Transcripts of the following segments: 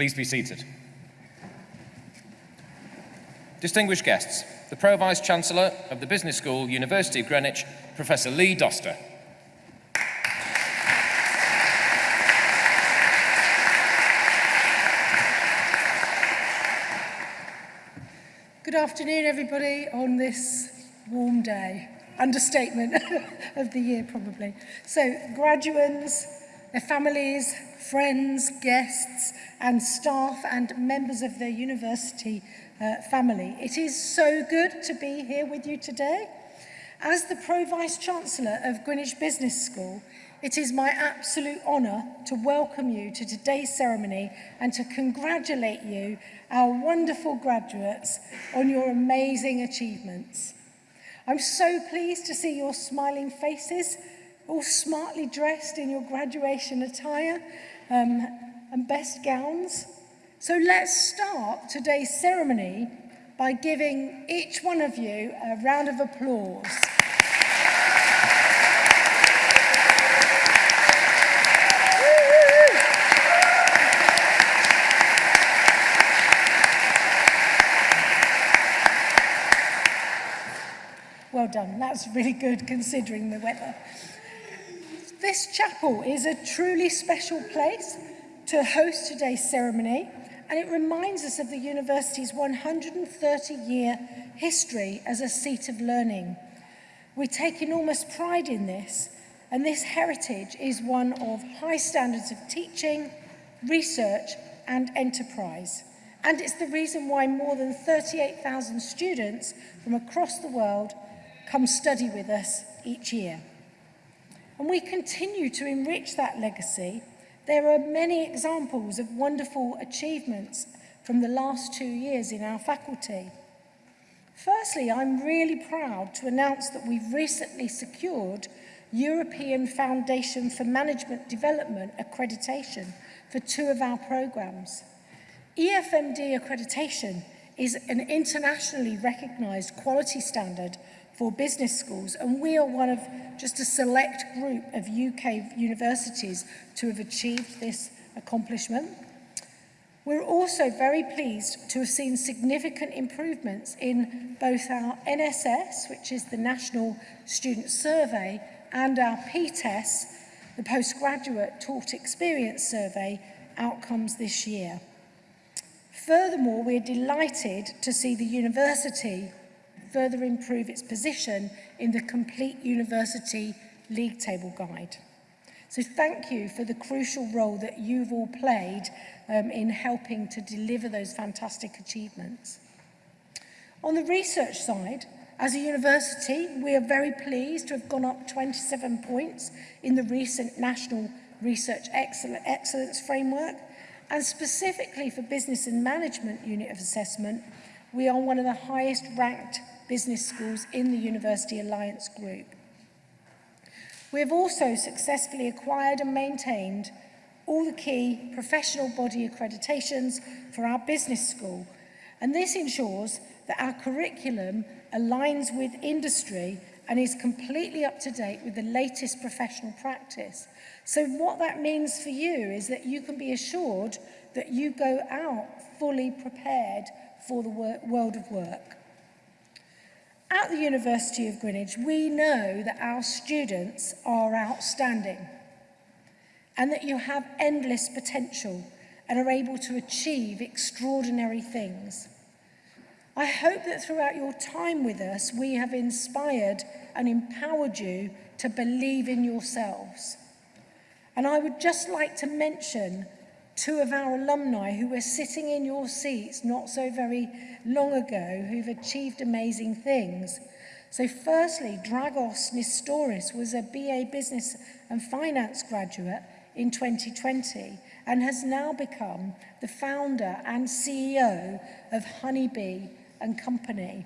Please be seated. Distinguished guests, the Pro-Vice Chancellor of the Business School, University of Greenwich, Professor Lee Doster. Good afternoon, everybody, on this warm day. Understatement of the year, probably. So, graduates, their families, friends, guests and staff and members of the university uh, family. It is so good to be here with you today. As the Pro-Vice Chancellor of Greenwich Business School, it is my absolute honour to welcome you to today's ceremony and to congratulate you, our wonderful graduates, on your amazing achievements. I'm so pleased to see your smiling faces, all smartly dressed in your graduation attire, um, and best gowns. So let's start today's ceremony by giving each one of you a round of applause. Well done. That's really good considering the weather. This chapel is a truly special place to host today's ceremony and it reminds us of the university's 130-year history as a seat of learning. We take enormous pride in this and this heritage is one of high standards of teaching, research and enterprise. And it's the reason why more than 38,000 students from across the world come study with us each year and we continue to enrich that legacy. There are many examples of wonderful achievements from the last two years in our faculty. Firstly, I'm really proud to announce that we've recently secured European Foundation for Management Development accreditation for two of our programs. EFMD accreditation is an internationally recognised quality standard for business schools, and we are one of just a select group of UK universities to have achieved this accomplishment. We're also very pleased to have seen significant improvements in both our NSS, which is the National Student Survey, and our PTES, the Postgraduate Taught Experience Survey, outcomes this year. Furthermore, we're delighted to see the university further improve its position in the complete university league table guide. So thank you for the crucial role that you've all played um, in helping to deliver those fantastic achievements. On the research side, as a university, we are very pleased to have gone up 27 points in the recent National Research Excellence Framework, and specifically for Business and Management Unit of Assessment, we are one of the highest ranked business schools in the University Alliance Group. We have also successfully acquired and maintained all the key professional body accreditations for our business school, and this ensures that our curriculum aligns with industry and is completely up to date with the latest professional practice. So what that means for you is that you can be assured that you go out fully prepared for the world of work. At the University of Greenwich, we know that our students are outstanding and that you have endless potential and are able to achieve extraordinary things. I hope that throughout your time with us, we have inspired and empowered you to believe in yourselves. And I would just like to mention two of our alumni who were sitting in your seats not so very long ago, who've achieved amazing things. So firstly, Dragos Nistoris was a BA Business and Finance graduate in 2020 and has now become the founder and CEO of Honeybee and Company.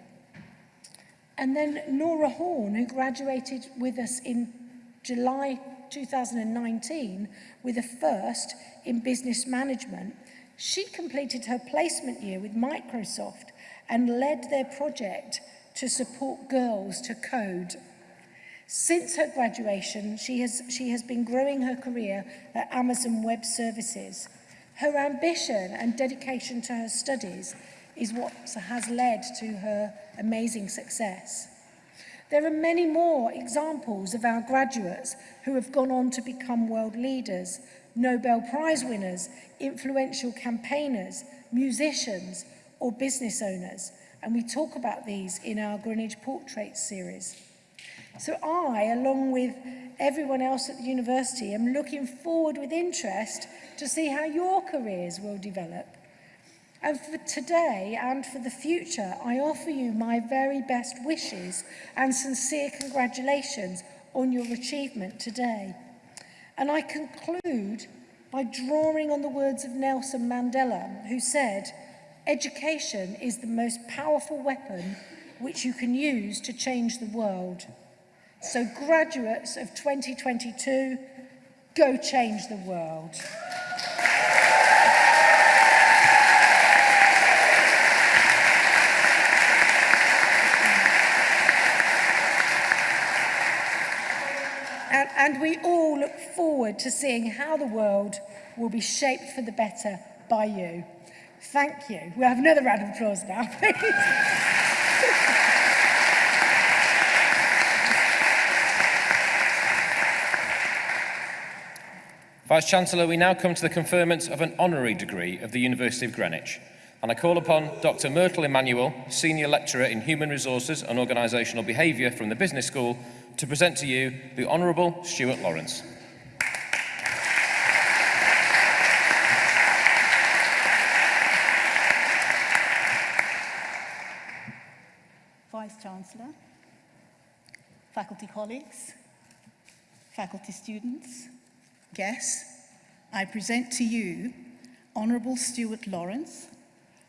And then Nora Horn, who graduated with us in July 2019 with a first in business management, she completed her placement year with Microsoft and led their project to support girls to code. Since her graduation, she has, she has been growing her career at Amazon Web Services. Her ambition and dedication to her studies is what has led to her amazing success. There are many more examples of our graduates who have gone on to become world leaders, Nobel Prize winners, influential campaigners, musicians or business owners. And we talk about these in our Greenwich Portraits series. So I, along with everyone else at the university, am looking forward with interest to see how your careers will develop. And for today and for the future, I offer you my very best wishes and sincere congratulations on your achievement today. And I conclude by drawing on the words of Nelson Mandela, who said, education is the most powerful weapon which you can use to change the world. So graduates of 2022, go change the world. And, we all look forward to seeing how the world will be shaped for the better by you. Thank you. We'll have another round of applause now, please. Vice-Chancellor, we now come to the conferment of an honorary degree of the University of Greenwich. And I call upon Dr Myrtle Emmanuel, Senior Lecturer in Human Resources and Organisational Behaviour from the Business School, to present to you the Honourable Stuart Lawrence. Vice-Chancellor, faculty colleagues, faculty students, guests, I present to you Honourable Stuart Lawrence,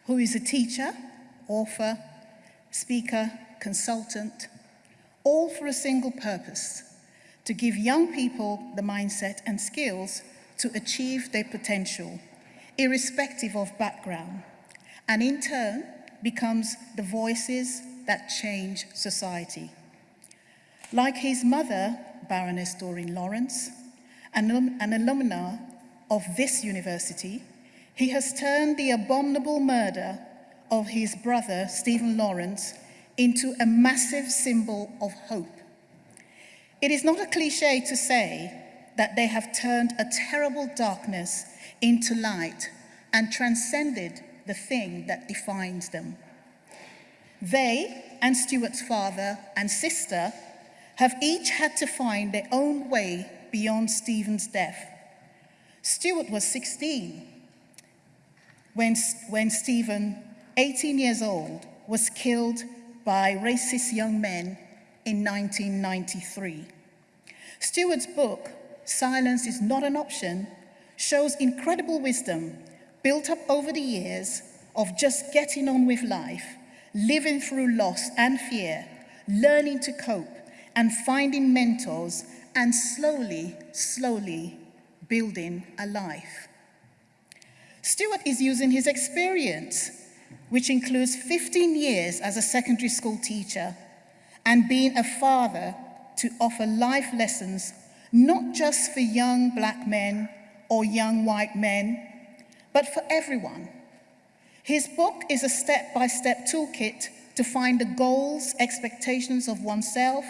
who is a teacher, author, speaker, consultant, all for a single purpose, to give young people the mindset and skills to achieve their potential, irrespective of background, and in turn becomes the voices that change society. Like his mother, Baroness Doreen Lawrence, an, an alumna of this university, he has turned the abominable murder of his brother, Stephen Lawrence, into a massive symbol of hope. It is not a cliche to say that they have turned a terrible darkness into light and transcended the thing that defines them. They and Stuart's father and sister have each had to find their own way beyond Stephen's death. Stuart was 16 when, when Stephen, 18 years old, was killed by racist young men in 1993. Stuart's book, Silence is Not an Option, shows incredible wisdom built up over the years of just getting on with life, living through loss and fear, learning to cope, and finding mentors and slowly, slowly building a life. Stuart is using his experience, which includes 15 years as a secondary school teacher and being a father to offer life lessons, not just for young black men or young white men, but for everyone. His book is a step-by-step -step toolkit to find the goals, expectations of oneself,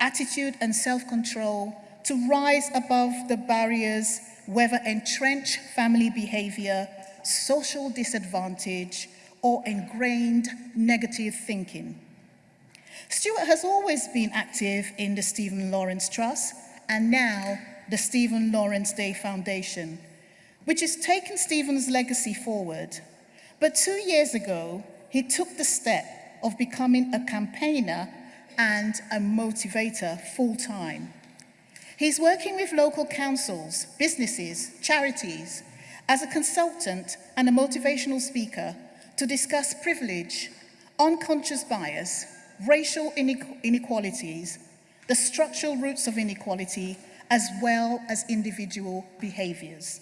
attitude and self-control to rise above the barriers, whether entrenched family behavior, social disadvantage, or ingrained negative thinking. Stuart has always been active in the Stephen Lawrence Trust and now the Stephen Lawrence Day Foundation, which has taken Stephen's legacy forward. But two years ago, he took the step of becoming a campaigner and a motivator full-time. He's working with local councils, businesses, charities, as a consultant and a motivational speaker to discuss privilege, unconscious bias, racial inequalities, the structural roots of inequality, as well as individual behaviours.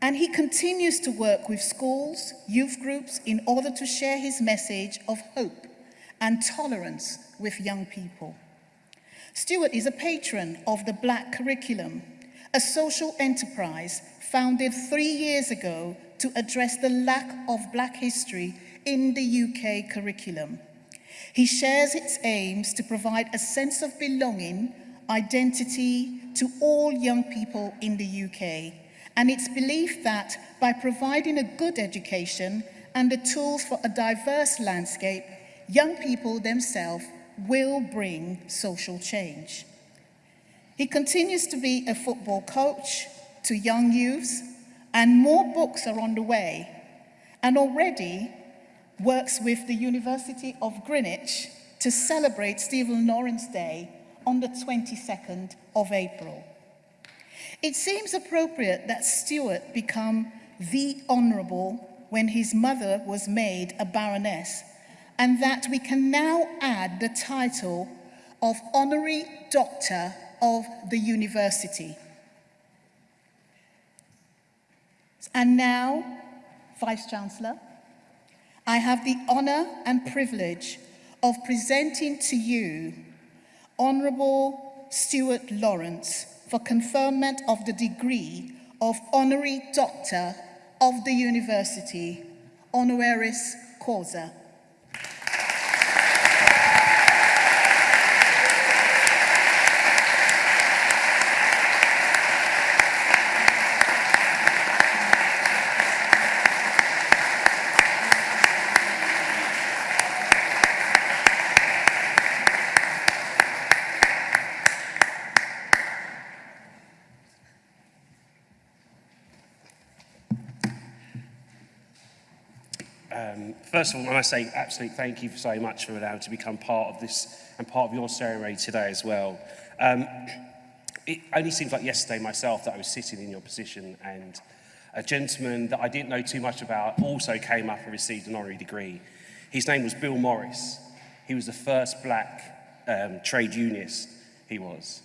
And he continues to work with schools, youth groups, in order to share his message of hope and tolerance with young people. Stuart is a patron of the Black Curriculum, a social enterprise founded three years ago to address the lack of black history in the UK curriculum. He shares its aims to provide a sense of belonging, identity to all young people in the UK, and its belief that by providing a good education and the tools for a diverse landscape, young people themselves will bring social change. He continues to be a football coach to young youths, and more books are on the way, and already works with the University of Greenwich to celebrate Stephen Lawrence Day on the 22nd of April. It seems appropriate that Stuart become the Honourable when his mother was made a Baroness, and that we can now add the title of Honorary Doctor of the University. And now, Vice-Chancellor, I have the honour and privilege of presenting to you Honourable Stuart Lawrence for conferment of the degree of Honorary Doctor of the University, Honoris Causa. Um, first of all, I must say absolute thank you so much for allowing to become part of this and part of your ceremony today as well. Um, it only seems like yesterday myself that I was sitting in your position and a gentleman that I didn't know too much about also came up and received an honorary degree. His name was Bill Morris. He was the first black um, trade unionist he was.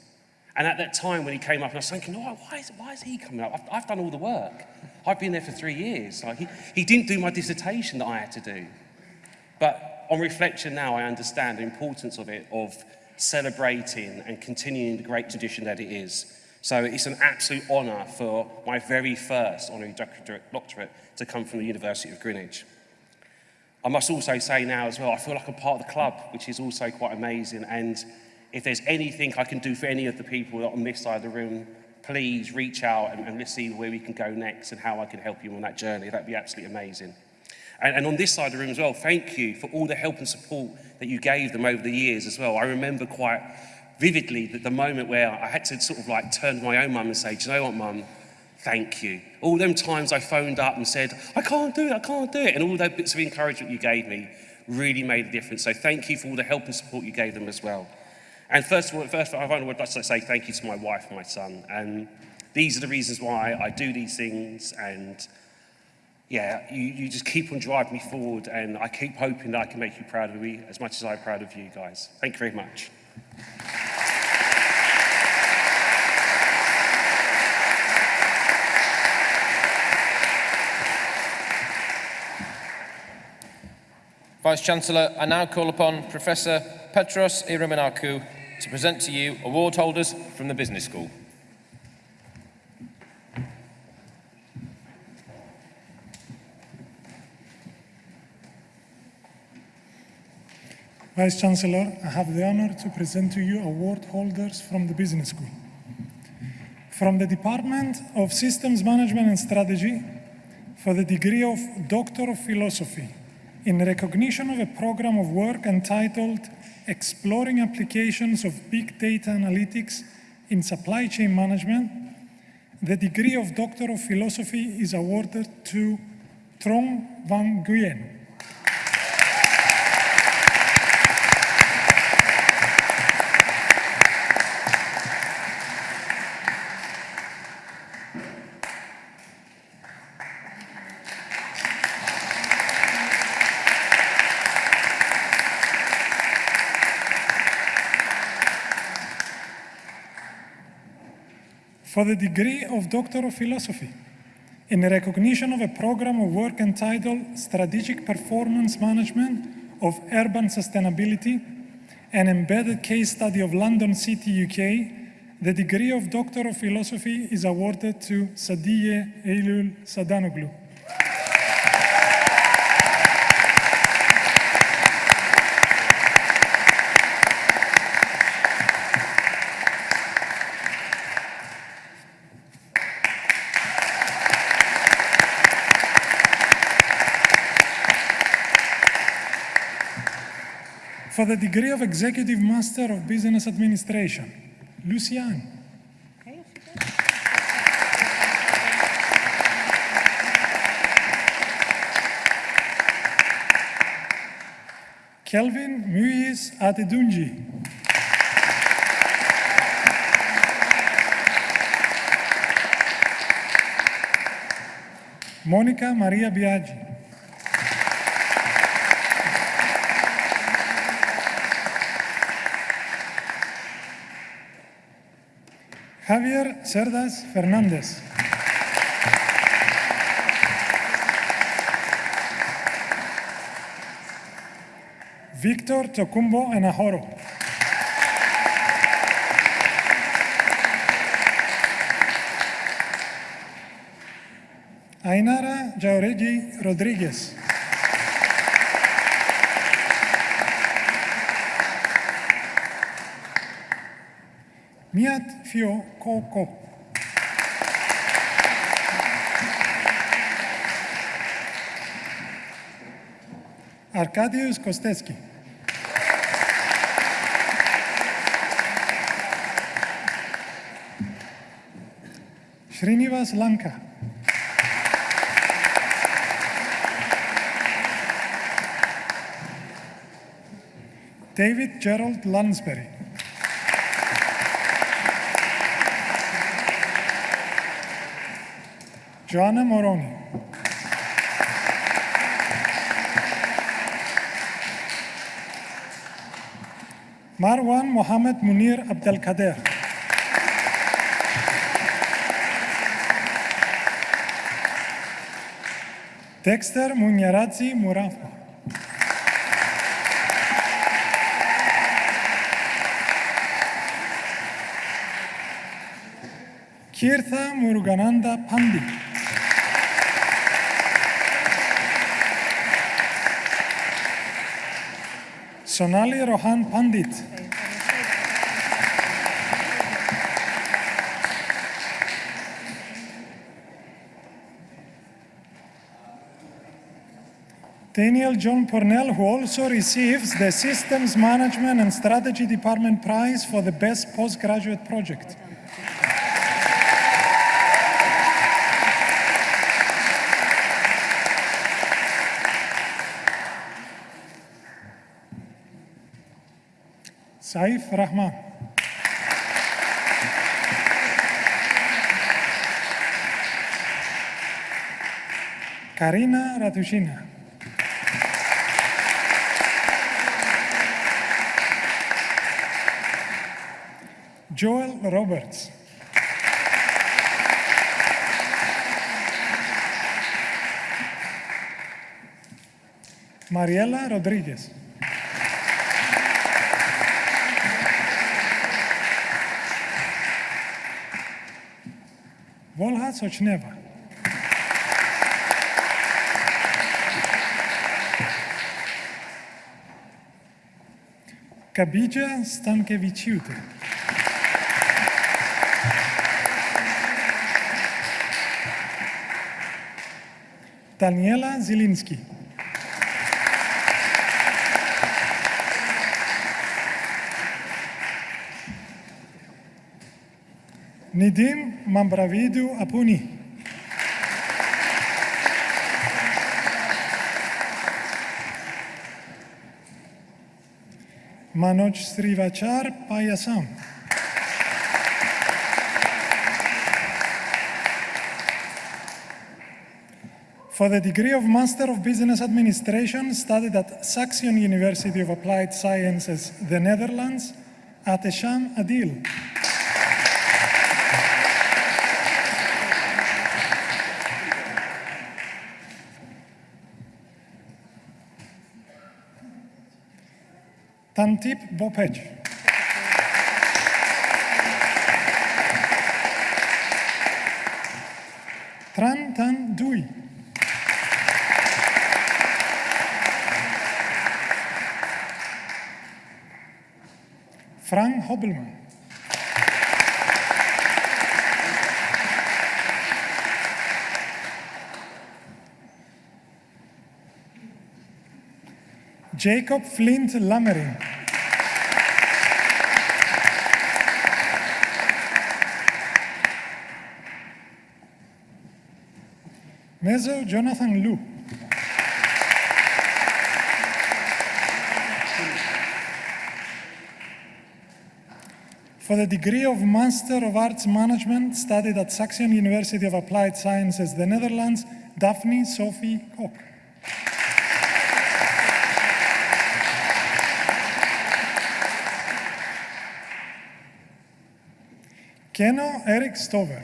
And at that time when he came up, and I was thinking, oh, why, is, why is he coming up? I've, I've done all the work. I've been there for three years. Like he, he didn't do my dissertation that I had to do. But on reflection now, I understand the importance of it, of celebrating and continuing the great tradition that it is. So it's an absolute honour for my very first honorary doctorate to come from the University of Greenwich. I must also say now as well, I feel like I'm part of the club, which is also quite amazing. And if there's anything I can do for any of the people on this side of the room, please reach out and, and let's see where we can go next and how I can help you on that journey. That'd be absolutely amazing. And, and on this side of the room as well, thank you for all the help and support that you gave them over the years as well. I remember quite vividly that the moment where I had to sort of like turn to my own mum and say, do you know what, mum? Thank you. All them times I phoned up and said, I can't do it, I can't do it. And all those bits of encouragement you gave me really made a difference. So thank you for all the help and support you gave them as well. And first of all, first I would like to say thank you to my wife and my son. And these are the reasons why I do these things. And yeah, you, you just keep on driving me forward. And I keep hoping that I can make you proud of me as much as I'm proud of you guys. Thank you very much. Vice-Chancellor, I now call upon Professor Petros Ieromonachou to present to you award holders from the Business School. Vice Chancellor, I have the honor to present to you award holders from the Business School. From the Department of Systems Management and Strategy for the degree of Doctor of Philosophy in recognition of a program of work entitled Exploring Applications of Big Data Analytics in Supply Chain Management, the degree of Doctor of Philosophy is awarded to Trong Van Nguyen. For the degree of Doctor of Philosophy in recognition of a program of work entitled Strategic Performance Management of Urban Sustainability, an embedded case study of London City, UK, the degree of Doctor of Philosophy is awarded to Sadiye Eylül Sadanoglu. For the degree of Executive Master of Business Administration, Lucian. Kelvin Muiz Atedunji. Monica Maria Biaggi. Javier Cerdas Fernández. Víctor Tocumbo Enajoro. Ainara Jauregui Rodríguez. Fio Koko. Arkadiusz Kostecki. Srinivas Lanka. David Gerald Lansbury. Joanna Moroni. Marwan Mohammed Munir Abdelkader. Dexter Munyaradzi Murafa. Kirtha Murugananda Pandit. Sonali Rohan Pandit. Daniel John Pornell, who also receives the Systems Management and Strategy Department Prize for the Best Postgraduate Project. Saif Rahman. Karina Ratushina. Joel Roberts. Mariela Rodriguez. Volhați cineva? Kabija Stankeviciūtė. Daniela Zilinski. Nidim Mambravidu Apuni. Manoj Srivachar Payasam. For the degree of Master of Business Administration, studied at Saxion University of Applied Sciences, the Netherlands, Atesham Adil. Tantip Bopedzi. Tran Tan Dui. Frank Hobbelmann. Jacob Flint Lammering. Mezo Jonathan Liu. For the degree of Master of Arts Management studied at Saxion University of Applied Sciences, the Netherlands, Daphne Sophie Kok. Keno Eric Stover.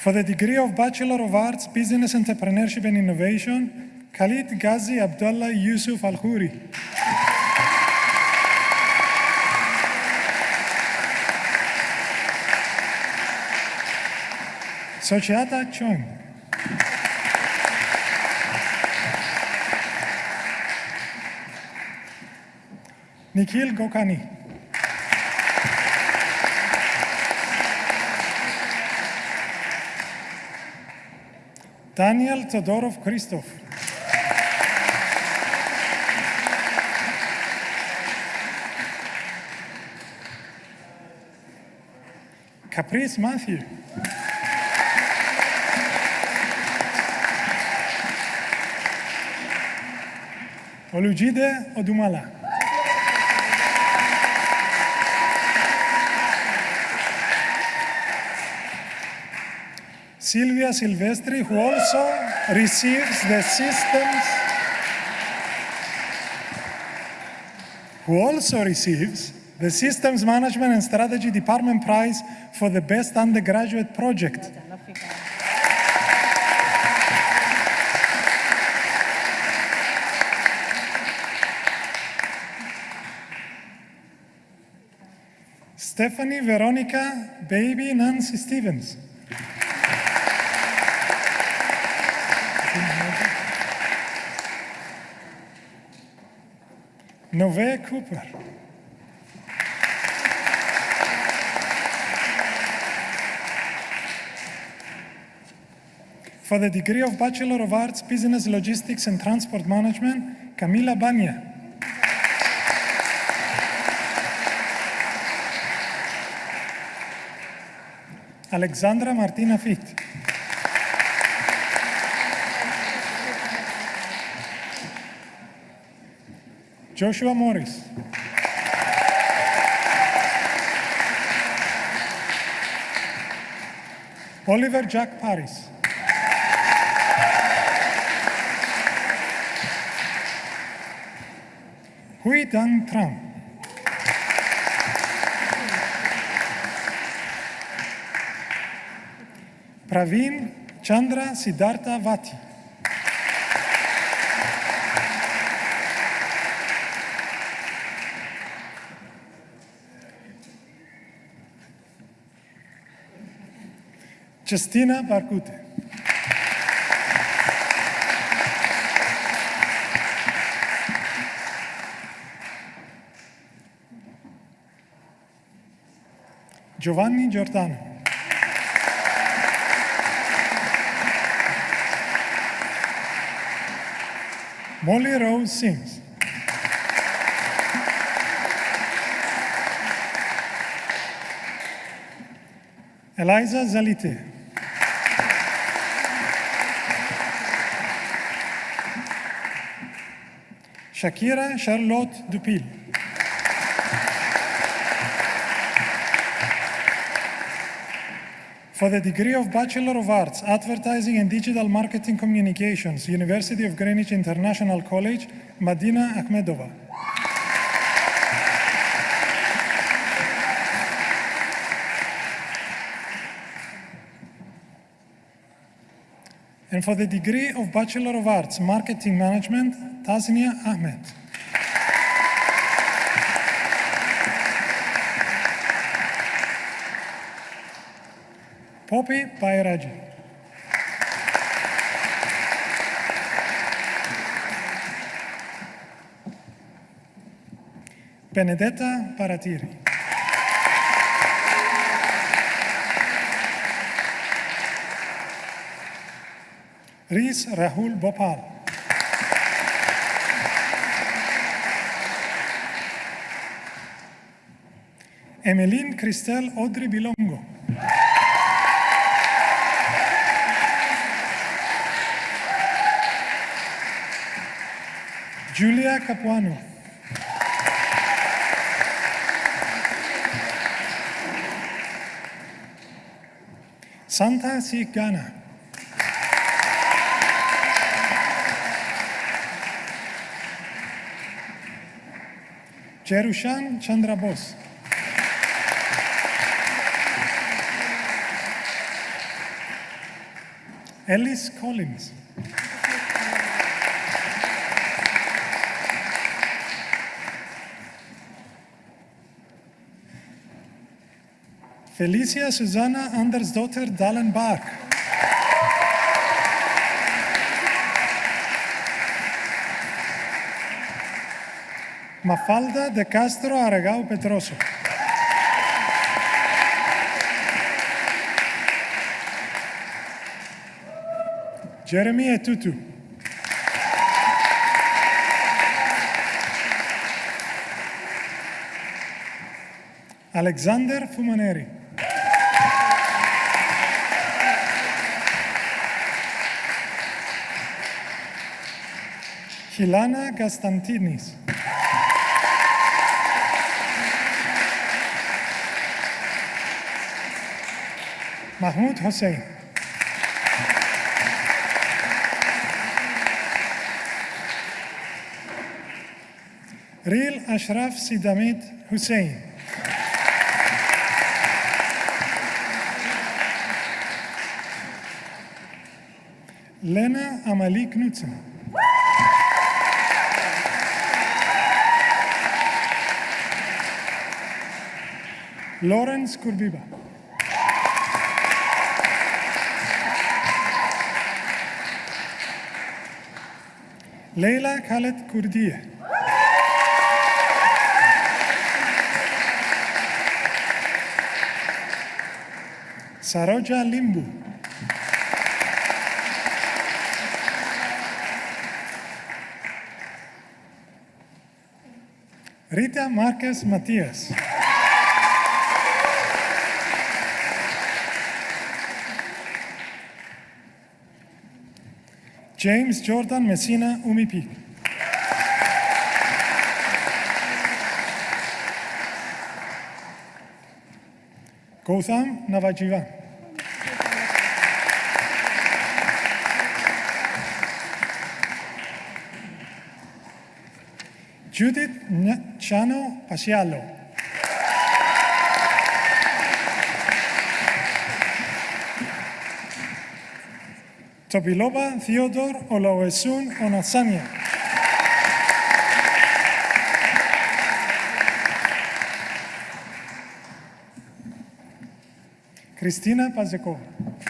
For the degree of Bachelor of Arts, Business Entrepreneurship and Innovation, Khalid Ghazi Abdullah Yusuf Al Khoury. Sochiata Chong. Nikhil Gokani. Daniel Todorov Christoph. Caprice Matthew. Olujide Odumala. Silvia Silvestri, who also receives the systems, who also receives the Systems Management and Strategy Department Prize for the Best Undergraduate Project. Stephanie Veronica Baby Nancy Stevens. Nove Cooper. For the degree of Bachelor of Arts, Business Logistics and Transport Management, Camila Banya. Alexandra Martina Fit. Joshua Morris. Oliver Jack Paris. Hui Dang Tram. Praveen Chandra Siddhartha Vati. Justina Barkute. Giovanni Giordano. Molly Rose Sims. Eliza Zalite. Shakira Charlotte Dupil. For the degree of Bachelor of Arts, Advertising and Digital Marketing Communications, University of Greenwich International College, Madina Akhmedova. And for the degree of Bachelor of Arts, Marketing Management, Tasnia Ahmed. Poppy Bayraji. Benedetta Paratiri. Rees Rahul Bhopal. Emeline Christelle Audrey Bilongo. Julia Capuano. Santa Sigana. Jerushan Chandra Bose. Ellis Collins. Felicia Susanna Andersdotter Dallenbach. Mafalda de Castro Aragao Petroso. Jeremy Etutu. Alexander Fumaneri. Hilana Gastantinis. Mahmoud Hossein. Ashraf Sidamit Hussein. Lena Amalie Knudsen. Lawrence Kurbiba. Leila Khaled Kurdiye. Saroja Limbu. Rita Marquez Matias. James Jordan Messina Umipi. Gautam Navajivan. Judith Chano Pasialo. Tobiloba Theodore Olawesun Onasanya. Cristina Pazekova.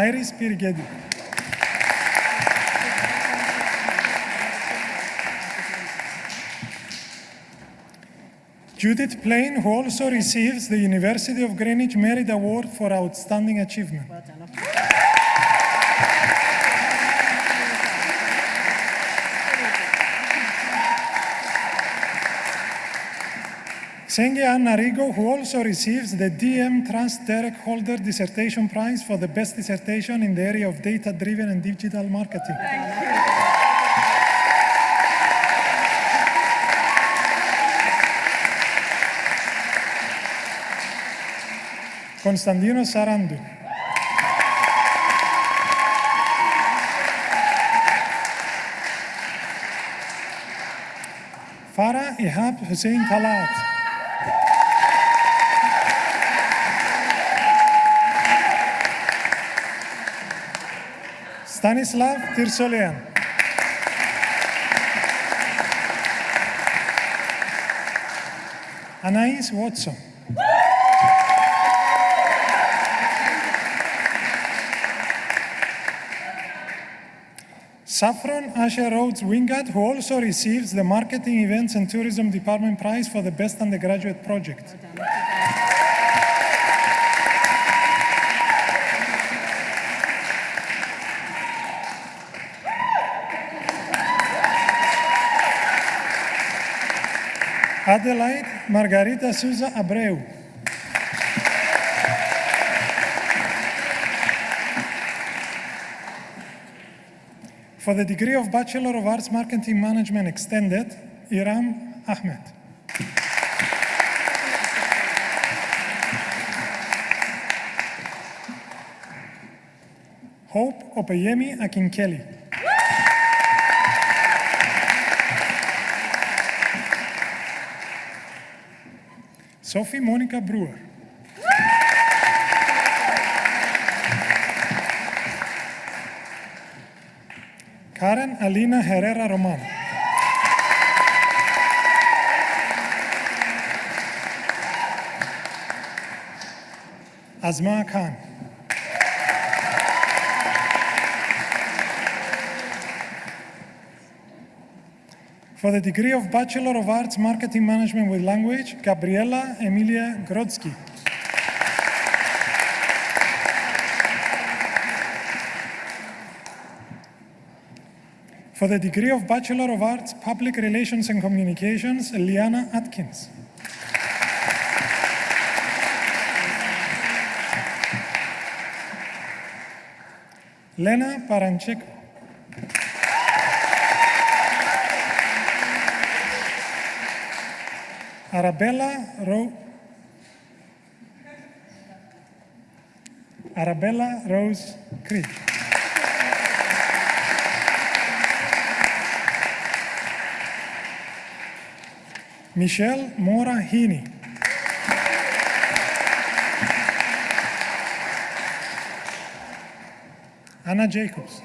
Iris Pirgedi. Judith Plain, who also receives the University of Greenwich Merit Award for Outstanding Achievement. Senge Rigo, who also receives the DM Trust Derek Holder Dissertation Prize for the best dissertation in the area of data-driven and digital marketing. Constantino Sarandu. Farah Ihab Hussein Talat. Stanislav Tirsolean. Anais Watson. Saffron Asher Rhodes Wingard, who also receives the Marketing Events and Tourism Department Prize for the Best Undergraduate Project. Adelaide Margarita Souza Abreu. For the degree of Bachelor of Arts Marketing Management Extended, Iram Ahmed. Hope Opeyemi Akinkeli. Sophie Monica Brewer. Karen Alina Herrera Roman. Azma Khan. For the degree of Bachelor of Arts Marketing Management with Language, Gabriela Emilia Grodzki. For the degree of Bachelor of Arts Public Relations and Communications, Liana Atkins. Lena Parancheko. Arabella Ro Arabella Rose Creek. Michelle Mora Heaney. Anna Jacobs.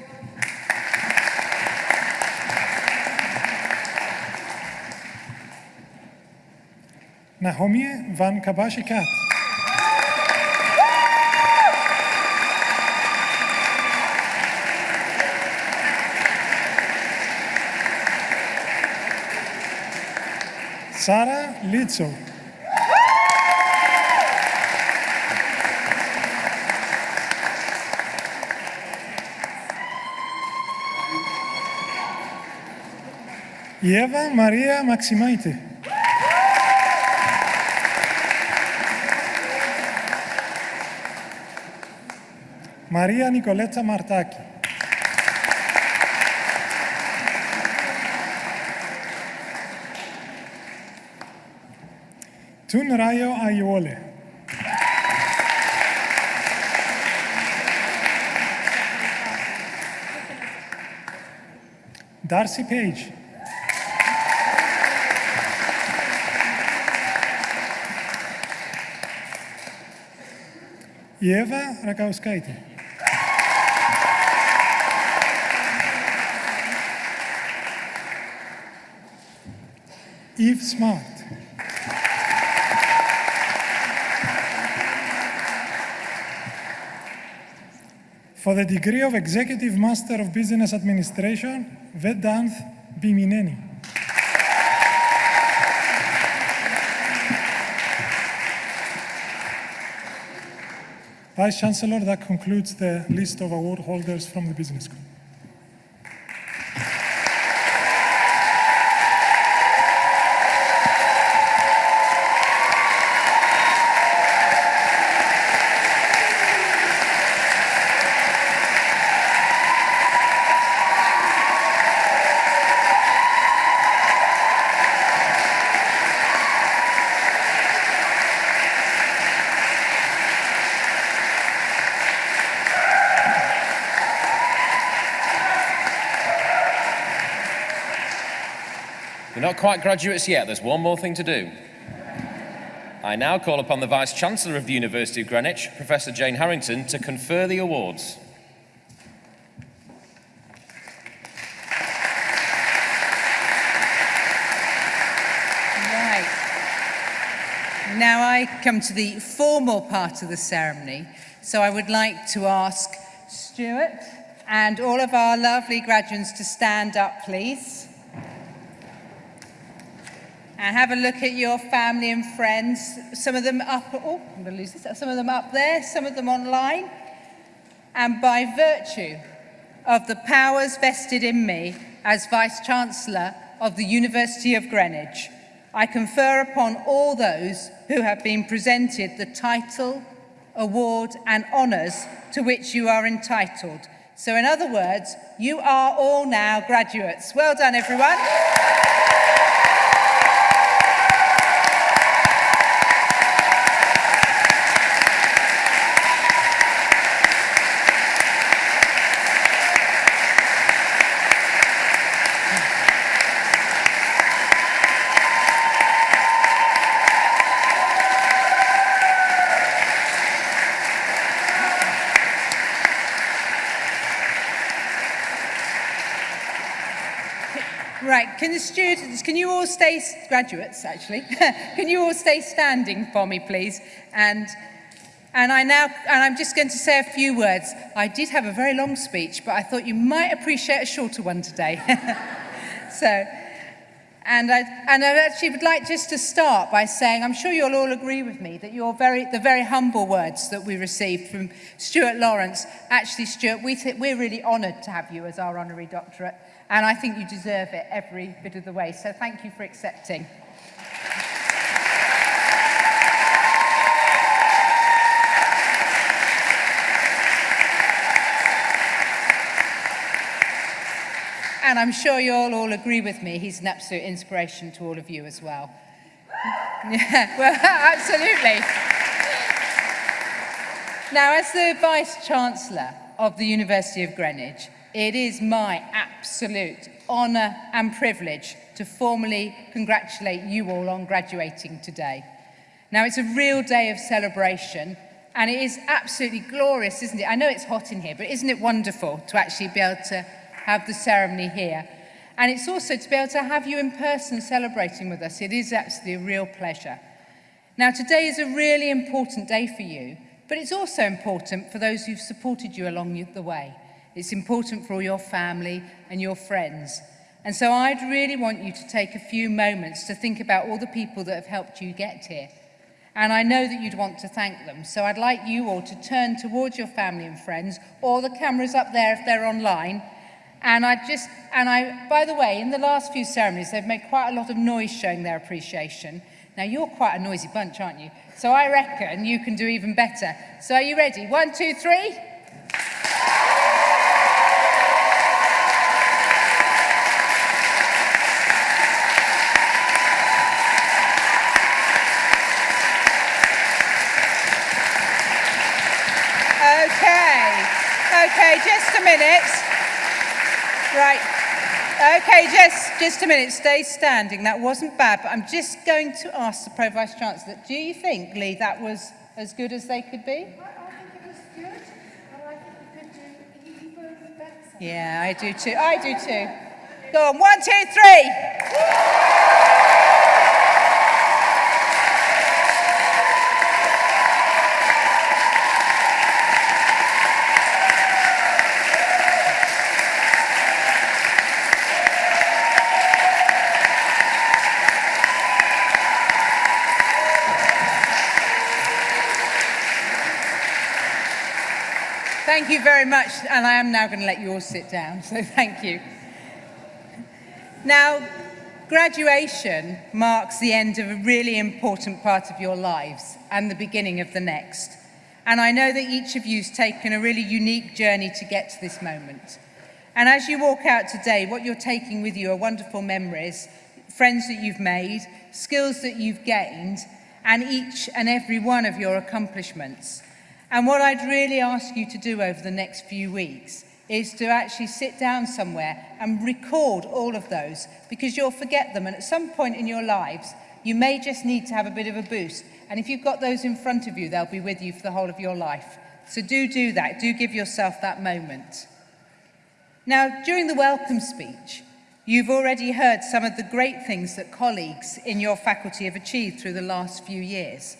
Nahomie van Kabashikat. Sara Litzo. Eva Maria Maximaite. Μαρία Νικολέτσα Μαρτάκη. Τουν Ράιο Αιόλε. Darcy Page. Eva Ρακάουσκαϊτη. Eve Smart. For the degree of Executive Master of Business Administration, Vedanth Bimineni. Vice Chancellor, that concludes the list of award holders from the Business School. Quite graduates yet, there's one more thing to do. I now call upon the Vice Chancellor of the University of Greenwich, Professor Jane Harrington, to confer the awards. Right. Now I come to the formal part of the ceremony. So I would like to ask Stuart and all of our lovely graduates to stand up, please. And have a look at your family and friends. Some of them up, oh, I'm going to lose this. Some of them up there, some of them online. And by virtue of the powers vested in me as Vice-Chancellor of the University of Greenwich, I confer upon all those who have been presented the title, award and honours to which you are entitled. So in other words, you are all now graduates. Well done, everyone. Right, can the students, can you all stay, graduates actually, can you all stay standing for me please? And, and I now, and I'm just going to say a few words. I did have a very long speech, but I thought you might appreciate a shorter one today. so, and I, and I actually would like just to start by saying, I'm sure you'll all agree with me that your very, the very humble words that we received from Stuart Lawrence, actually Stuart, we we're really honoured to have you as our honorary doctorate and I think you deserve it every bit of the way. So thank you for accepting. And I'm sure you'll all agree with me, he's an absolute inspiration to all of you as well. yeah, well, absolutely. Now, as the Vice-Chancellor of the University of Greenwich, it is my absolute honour and privilege to formally congratulate you all on graduating today. Now, it's a real day of celebration, and it is absolutely glorious, isn't it? I know it's hot in here, but isn't it wonderful to actually be able to have the ceremony here? And it's also to be able to have you in person celebrating with us. It is absolutely a real pleasure. Now, today is a really important day for you, but it's also important for those who've supported you along the way. It's important for all your family and your friends. And so I'd really want you to take a few moments to think about all the people that have helped you get here. And I know that you'd want to thank them. So I'd like you all to turn towards your family and friends or the cameras up there if they're online. And I just, and I, by the way, in the last few ceremonies, they've made quite a lot of noise showing their appreciation. Now, you're quite a noisy bunch, aren't you? So I reckon you can do even better. So are you ready? One, two, three. just a minute, stay standing. That wasn't bad, but I'm just going to ask the Pro Vice Chancellor, do you think, Lee, that was as good as they could be? I, I think it was good, but I think we could do even better. Yeah, I do too. I do too. Go on, one, two, three. Thank you very much, and I am now going to let you all sit down, so thank you. Now, graduation marks the end of a really important part of your lives and the beginning of the next. And I know that each of you has taken a really unique journey to get to this moment. And as you walk out today, what you're taking with you are wonderful memories, friends that you've made, skills that you've gained, and each and every one of your accomplishments. And what I'd really ask you to do over the next few weeks is to actually sit down somewhere and record all of those because you'll forget them. And at some point in your lives you may just need to have a bit of a boost. And if you've got those in front of you they'll be with you for the whole of your life. So do do that. Do give yourself that moment. Now during the welcome speech you've already heard some of the great things that colleagues in your faculty have achieved through the last few years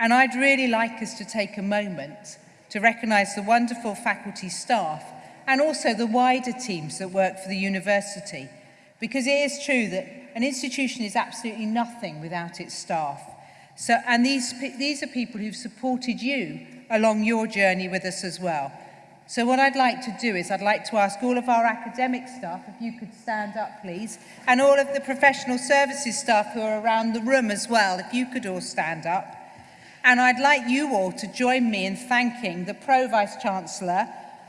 And I'd really like us to take a moment to recognise the wonderful faculty staff and also the wider teams that work for the university. Because it is true that an institution is absolutely nothing without its staff. So, and these, these are people who've supported you along your journey with us as well. So what I'd like to do is I'd like to ask all of our academic staff, if you could stand up please, and all of the professional services staff who are around the room as well, if you could all stand up and I'd like you all to join me in thanking the Pro Vice-Chancellor,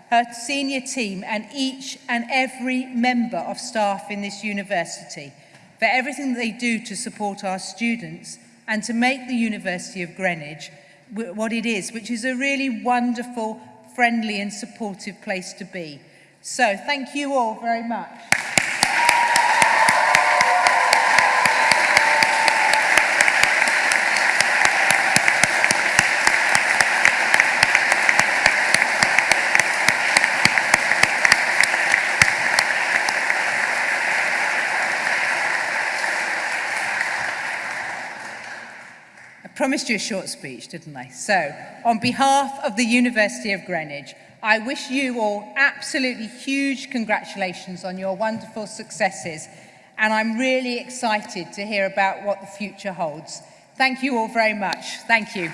her senior team and each and every member of staff in this university for everything that they do to support our students and to make the University of Greenwich what it is, which is a really wonderful, friendly and supportive place to be. So thank you all very much. Promised you a short speech, didn't I? So, on behalf of the University of Greenwich, I wish you all absolutely huge congratulations on your wonderful successes, and I'm really excited to hear about what the future holds. Thank you all very much. Thank you.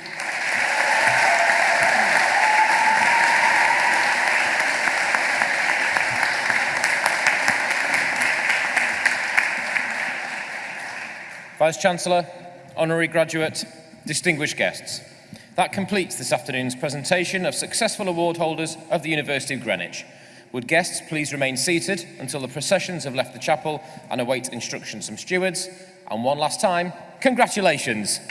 Vice-Chancellor, honorary graduate, Distinguished guests, that completes this afternoon's presentation of successful award holders of the University of Greenwich. Would guests please remain seated until the processions have left the chapel and await instructions from stewards? And one last time, congratulations!